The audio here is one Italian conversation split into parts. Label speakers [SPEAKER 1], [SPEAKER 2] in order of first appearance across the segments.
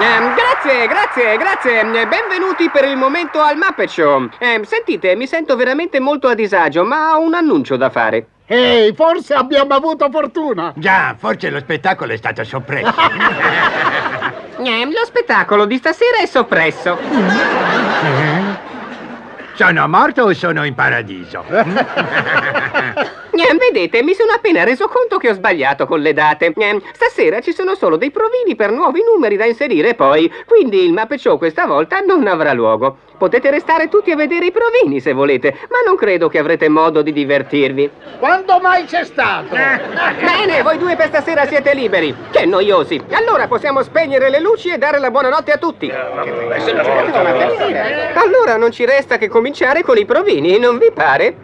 [SPEAKER 1] Ehm, grazie, grazie, grazie. Eh, Benvenuti per il momento al Muppet Show. Ehm, sentite, mi sento veramente molto a disagio, ma ho un annuncio da fare.
[SPEAKER 2] Ehi, forse abbiamo avuto fortuna.
[SPEAKER 3] Già, forse lo spettacolo è stato soppresso.
[SPEAKER 1] Ehm, lo spettacolo di stasera è soppresso.
[SPEAKER 3] Sono morto o sono in paradiso?
[SPEAKER 1] Ehm, vedete, mi sono appena reso conto che ho sbagliato con le date. Ehm, stasera ci sono solo dei provini per nuovi numeri da inserire poi, quindi il Muppet Show questa volta non avrà luogo. Potete restare tutti a vedere i provini se volete, ma non credo che avrete modo di divertirvi.
[SPEAKER 2] Quando mai c'è stato?
[SPEAKER 1] Bene, voi due per stasera siete liberi. Che noiosi. Allora possiamo spegnere le luci e dare la buonanotte a tutti. Allora non ci resta che cominciare con i provini, non vi pare?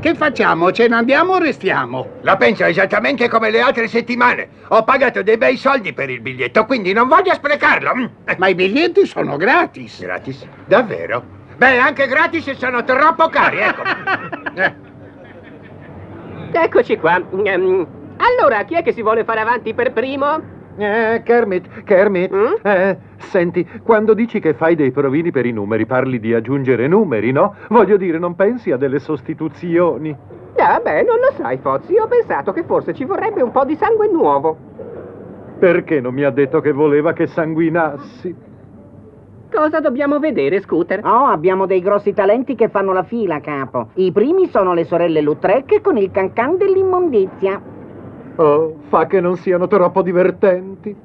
[SPEAKER 2] Che facciamo? Ce ne andiamo o restiamo?
[SPEAKER 3] La penso esattamente come le altre settimane. Ho pagato dei bei soldi per il biglietto, quindi non voglio sprecarlo. Mm.
[SPEAKER 2] Ma i biglietti sono gratis.
[SPEAKER 3] Gratis? Davvero? Beh, anche gratis sono troppo cari, ecco.
[SPEAKER 1] Eccoci qua. Ehm, allora, chi è che si vuole fare avanti per primo?
[SPEAKER 4] Eh, Kermit, Kermit,
[SPEAKER 1] Mm?
[SPEAKER 4] eh, senti, quando dici che fai dei provini per i numeri, parli di aggiungere numeri, no? Voglio dire, non pensi a delle sostituzioni?
[SPEAKER 1] Ah, beh, non lo sai, Fozzi. Ho pensato che forse ci vorrebbe un po' di sangue nuovo.
[SPEAKER 4] Perché non mi ha detto che voleva che sanguinassi?
[SPEAKER 1] Cosa dobbiamo vedere, Scooter?
[SPEAKER 5] Oh, abbiamo dei grossi talenti che fanno la fila, capo. I primi sono le sorelle Lutrec con il cancan dell'immondizia.
[SPEAKER 4] Oh, fa che non siano troppo divertenti.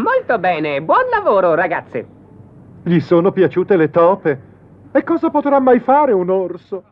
[SPEAKER 1] Molto bene. Buon lavoro, ragazze.
[SPEAKER 4] Gli sono piaciute le tope. E cosa potrà mai fare un orso?